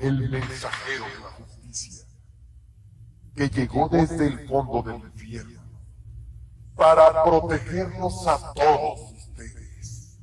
el mensajero de la justicia, que llegó desde el fondo del infierno para protegernos a todos ustedes.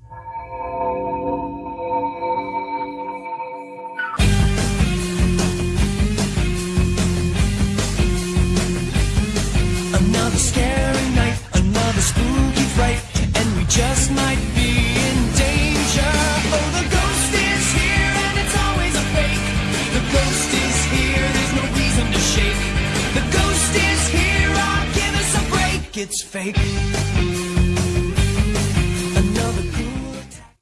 It's fake.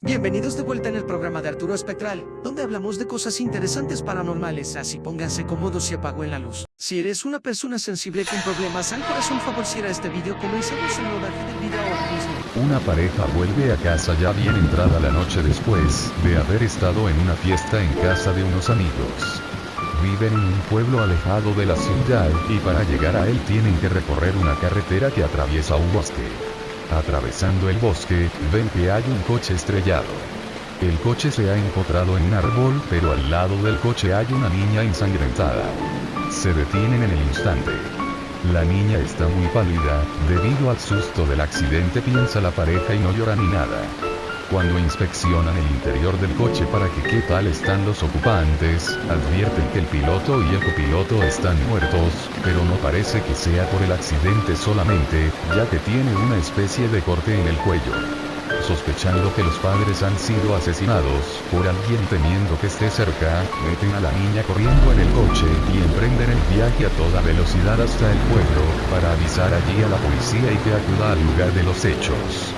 Bienvenidos de vuelta en el programa de Arturo Espectral, donde hablamos de cosas interesantes paranormales, así pónganse cómodos y apaguen la luz. Si eres una persona sensible con problemas al corazón, favoreciera este video, comencemos el rodaje del video ahora mismo. Una pareja vuelve a casa ya bien entrada la noche después de haber estado en una fiesta en casa de unos amigos. Viven en un pueblo alejado de la ciudad y para llegar a él tienen que recorrer una carretera que atraviesa un bosque. Atravesando el bosque, ven que hay un coche estrellado. El coche se ha encontrado en un árbol, pero al lado del coche hay una niña ensangrentada. Se detienen en el instante. La niña está muy pálida, debido al susto del accidente piensa la pareja y no llora ni nada. Cuando inspeccionan el interior del coche para que qué tal están los ocupantes, advierten que el piloto y el copiloto están muertos, pero no parece que sea por el accidente solamente, ya que tiene una especie de corte en el cuello. Sospechando que los padres han sido asesinados por alguien temiendo que esté cerca, meten a la niña corriendo en el coche y emprenden el viaje a toda velocidad hasta el pueblo, para avisar allí a la policía y que acuda al lugar de los hechos.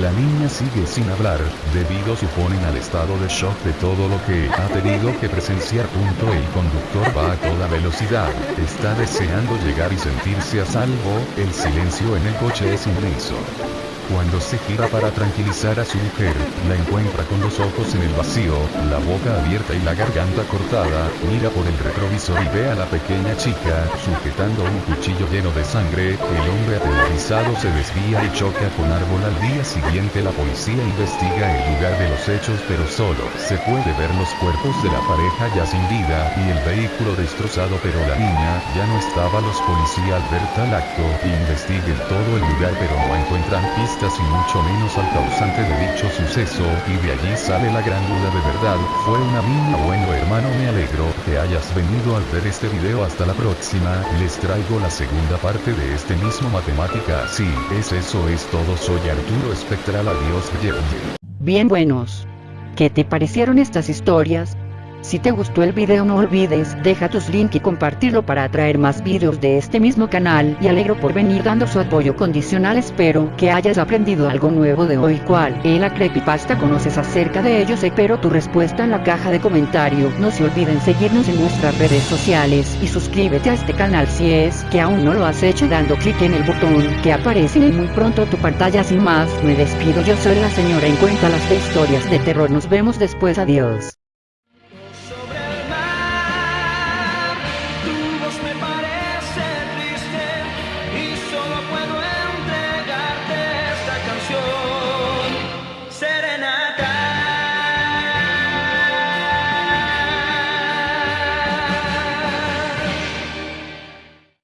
La niña sigue sin hablar, debido suponen al estado de shock de todo lo que ha tenido que presenciar. Punto. El conductor va a toda velocidad, está deseando llegar y sentirse a salvo, el silencio en el coche es inmenso. Cuando se gira para tranquilizar a su mujer, la encuentra con los ojos en el vacío, la boca abierta y la garganta cortada, mira por el retrovisor y ve a la pequeña chica, sujetando un cuchillo lleno de sangre, el hombre aterrorizado se desvía y choca con árbol. Al día siguiente la policía investiga el lugar de los hechos pero solo se puede ver los cuerpos de la pareja ya sin vida y el vehículo destrozado pero la niña ya no estaba. Los policías al ver tal acto, investiguen todo el lugar pero no encuentran pistas y mucho menos al causante de dicho suceso, y de allí sale la gran duda de verdad, fue una niña bueno hermano me alegro que hayas venido al ver este video hasta la próxima, les traigo la segunda parte de este mismo matemática así, es eso es todo soy Arturo Espectral adiós. Bien buenos. ¿Qué te parecieron estas historias? Si te gustó el video no olvides deja tus link y compartirlo para atraer más videos de este mismo canal. Y alegro por venir dando su apoyo condicional. Espero que hayas aprendido algo nuevo de hoy. Cual es la creepypasta conoces acerca de ellos espero tu respuesta en la caja de comentario no se olviden seguirnos en nuestras redes sociales. Y suscríbete a este canal si es que aún no lo has hecho dando clic en el botón que aparece. En muy pronto tu pantalla sin más. Me despido. Yo soy la señora. En cuenta las de historias de terror. Nos vemos después. Adiós solo puedo esperar.